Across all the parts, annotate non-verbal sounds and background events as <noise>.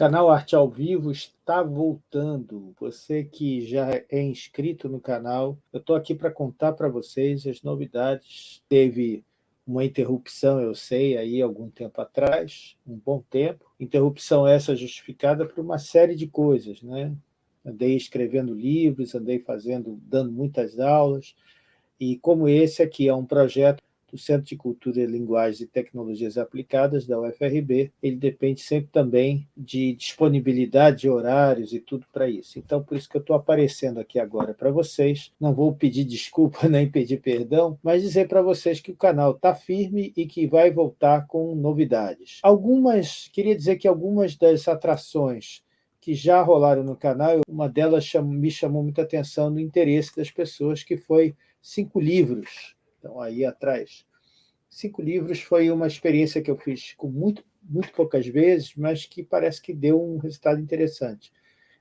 canal Arte ao Vivo está voltando. Você que já é inscrito no canal, eu estou aqui para contar para vocês as novidades. Teve uma interrupção, eu sei, aí algum tempo atrás, um bom tempo. Interrupção essa justificada por uma série de coisas, né? Andei escrevendo livros, andei fazendo, dando muitas aulas, e como esse aqui é um projeto do Centro de Cultura, Linguagens e Tecnologias Aplicadas, da UFRB, ele depende sempre também de disponibilidade de horários e tudo para isso. Então, por isso que eu estou aparecendo aqui agora para vocês. Não vou pedir desculpa <laughs> nem pedir perdão, mas dizer para vocês que o canal está firme e que vai voltar com novidades. Algumas, queria dizer que algumas das atrações que já rolaram no canal, uma delas me chamou muita atenção no interesse das pessoas, que foi cinco livros então, aí atrás. Cinco livros foi uma experiência que eu fiz com muito, muito poucas vezes, mas que parece que deu um resultado interessante.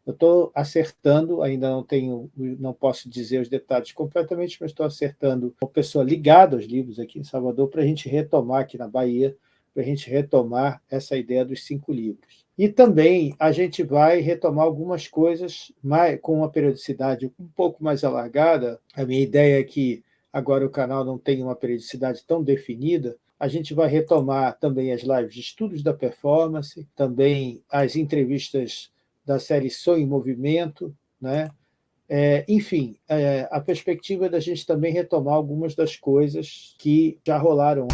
Eu estou acertando, ainda não tenho, não posso dizer os detalhes completamente, mas estou acertando uma pessoa ligada aos livros aqui em Salvador para a gente retomar aqui na Bahia, para a gente retomar essa ideia dos cinco livros. E também a gente vai retomar algumas coisas mais, com uma periodicidade um pouco mais alargada. A minha ideia é que agora o canal não tem uma periodicidade tão definida, a gente vai retomar também as lives de estudos da performance, também as entrevistas da série Sou em Movimento, né? É, enfim, é, a perspectiva é da gente também retomar algumas das coisas que já rolaram.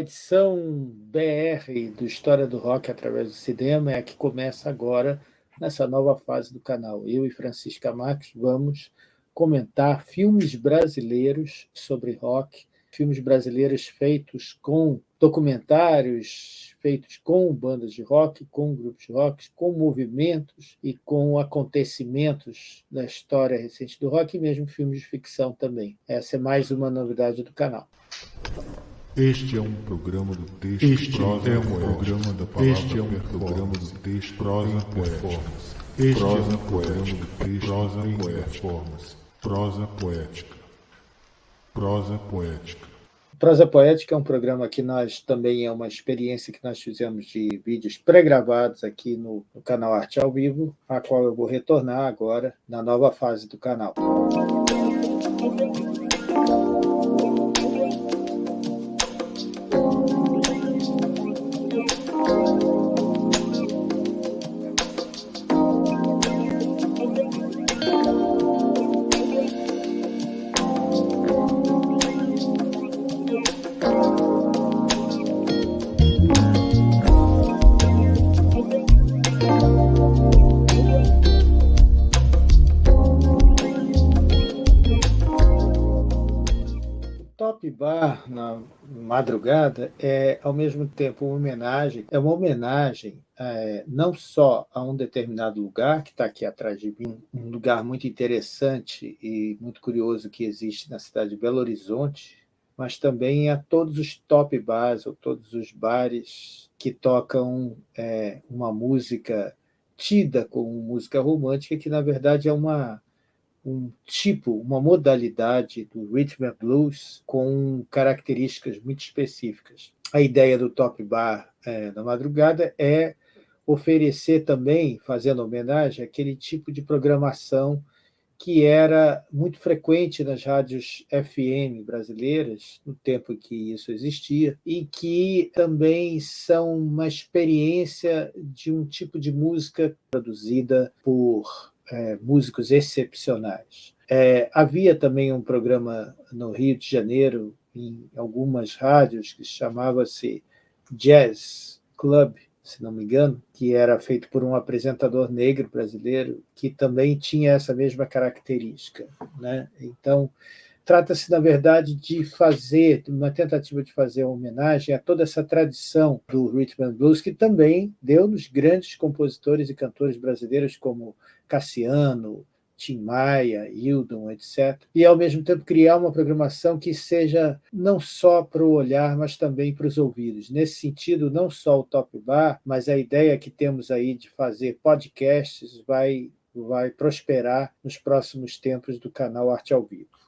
Edição BR do História do Rock através do cinema é a que começa agora nessa nova fase do canal. Eu e Francisca Marques vamos comentar filmes brasileiros sobre rock, filmes brasileiros feitos com documentários, feitos com bandas de rock, com grupos de rock, com movimentos e com acontecimentos da história recente do rock, e mesmo filmes de ficção também. Essa é mais uma novidade do canal. Este é um programa do texto este prosa é um programa da palavra este é um programa do texto prosa em performance. Este prosa é um programa do texto prosa em performance. Prosa poética. Prosa poética. Prosa Poética é um programa que nós também é uma experiência que nós fizemos de vídeos pré-gravados aqui no, no canal Arte ao Vivo, a qual eu vou retornar agora na nova fase do canal. Bar na madrugada é, ao mesmo tempo, uma homenagem, é uma homenagem é, não só a um determinado lugar, que está aqui atrás de mim, um lugar muito interessante e muito curioso que existe na cidade de Belo Horizonte, mas também a todos os top bars, ou todos os bares que tocam é, uma música tida como música romântica, que na verdade é uma um tipo, uma modalidade do rhythm and blues com características muito específicas. A ideia do Top Bar é, na madrugada é oferecer também, fazendo homenagem, aquele tipo de programação que era muito frequente nas rádios FM brasileiras, no tempo em que isso existia, e que também são uma experiência de um tipo de música produzida por é, músicos excepcionais. É, havia também um programa no Rio de Janeiro, em algumas rádios, que chamava-se Jazz Club, se não me engano, que era feito por um apresentador negro brasileiro, que também tinha essa mesma característica. Né? Então, trata-se, na verdade, de fazer, uma tentativa de fazer uma homenagem a toda essa tradição do rhythm and blues, que também deu nos grandes compositores e cantores brasileiros como Cassiano, Tim Maia, Hildon, etc. E, ao mesmo tempo, criar uma programação que seja não só para o olhar, mas também para os ouvidos. Nesse sentido, não só o Top Bar, mas a ideia que temos aí de fazer podcasts vai, vai prosperar nos próximos tempos do canal Arte ao Vivo.